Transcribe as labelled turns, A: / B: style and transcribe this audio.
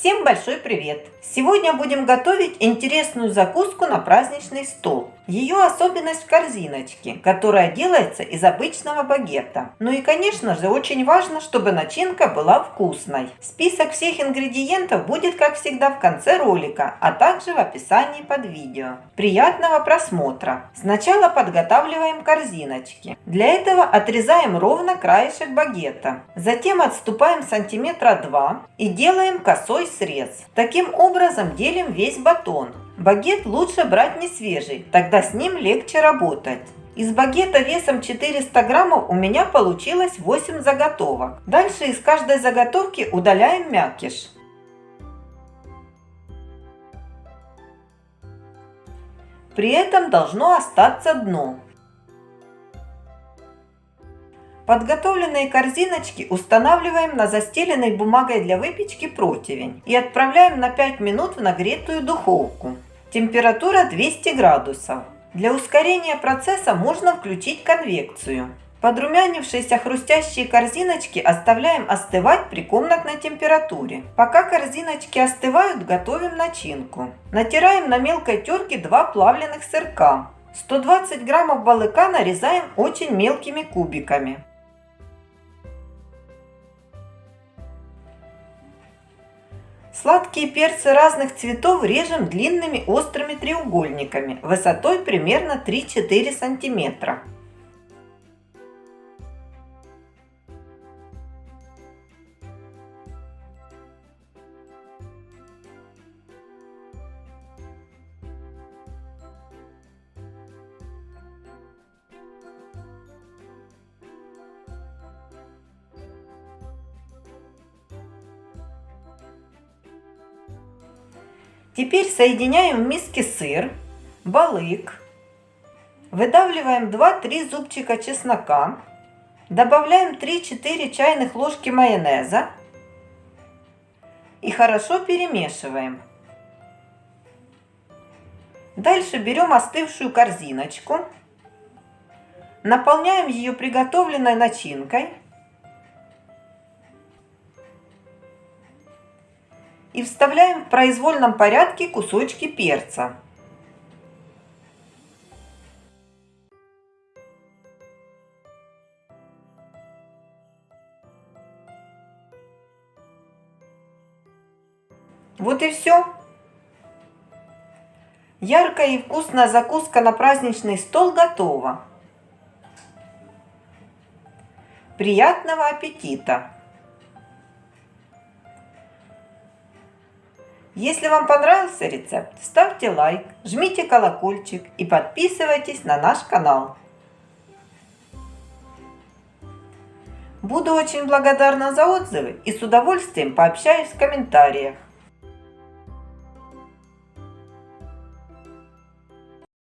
A: Всем большой привет! Сегодня будем готовить интересную закуску на праздничный стол. Ее особенность в корзиночке, которая делается из обычного багета. Ну и конечно же очень важно, чтобы начинка была вкусной. Список всех ингредиентов будет как всегда в конце ролика, а также в описании под видео. Приятного просмотра! Сначала подготавливаем корзиночки. Для этого отрезаем ровно краешек багета. Затем отступаем сантиметра 2 и делаем косой срез. Таким образом делим весь батон. Багет лучше брать не свежий, тогда с ним легче работать. Из багета весом 400 граммов у меня получилось 8 заготовок. Дальше из каждой заготовки удаляем мякиш. При этом должно остаться дно. Подготовленные корзиночки устанавливаем на застеленной бумагой для выпечки противень и отправляем на 5 минут в нагретую духовку. Температура 200 градусов. Для ускорения процесса можно включить конвекцию. Подрумянившиеся хрустящие корзиночки оставляем остывать при комнатной температуре. Пока корзиночки остывают, готовим начинку. Натираем на мелкой терке два плавленых сырка. 120 граммов балыка нарезаем очень мелкими кубиками. Сладкие перцы разных цветов режем длинными острыми треугольниками высотой примерно 3-4 сантиметра. Теперь соединяем в миске сыр, балык, выдавливаем 2-3 зубчика чеснока, добавляем 3-4 чайных ложки майонеза и хорошо перемешиваем. Дальше берем остывшую корзиночку, наполняем ее приготовленной начинкой и вставляем в произвольном порядке кусочки перца. Вот и все. Яркая и вкусная закуска на праздничный стол готова. Приятного аппетита! Если вам понравился рецепт, ставьте лайк, жмите колокольчик и подписывайтесь на наш канал. Буду очень благодарна за отзывы и с удовольствием пообщаюсь в комментариях.